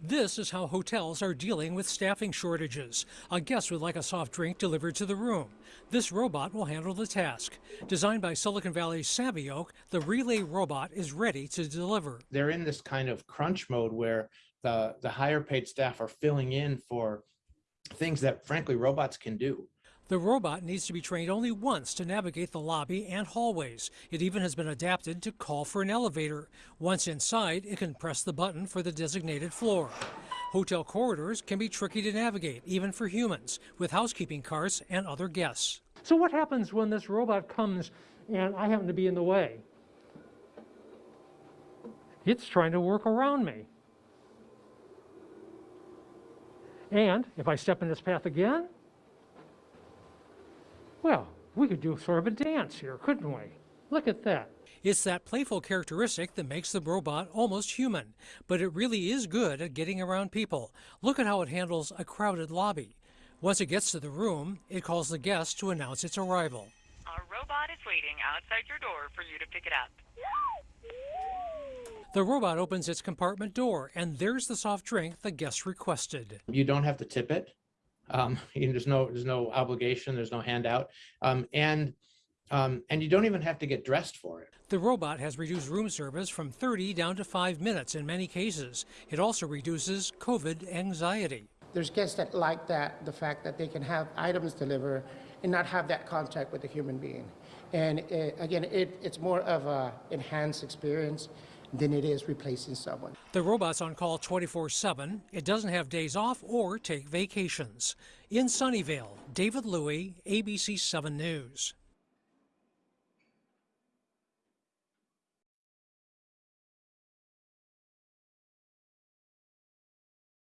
This is how hotels are dealing with staffing shortages. A guest would like a soft drink delivered to the room. This robot will handle the task. Designed by Silicon Valley's Savioke, the relay robot is ready to deliver. They're in this kind of crunch mode where the, the higher paid staff are filling in for things that frankly robots can do. The robot needs to be trained only once to navigate the lobby and hallways. It even has been adapted to call for an elevator. Once inside, it can press the button for the designated floor. Hotel corridors can be tricky to navigate, even for humans, with housekeeping carts and other guests. So what happens when this robot comes and I happen to be in the way? It's trying to work around me. And if I step in this path again, well, we could do sort of a dance here, couldn't we? Look at that. It's that playful characteristic that makes the robot almost human, but it really is good at getting around people. Look at how it handles a crowded lobby. Once it gets to the room, it calls the guest to announce its arrival. Our robot is waiting outside your door for you to pick it up. The robot opens its compartment door, and there's the soft drink the guest requested. You don't have to tip it. Um, you know, there's no there's no obligation. There's no handout, um, and um, and you don't even have to get dressed for it. The robot has reduced room service from 30 down to five minutes in many cases. It also reduces COVID anxiety. There's guests that like that, the fact that they can have items delivered and not have that contact with a human being. And it, again, it, it's more of a enhanced experience than it is replacing someone. The robot's on call 24 7. It doesn't have days off or take vacations. In Sunnyvale, David Louie, ABC 7 News.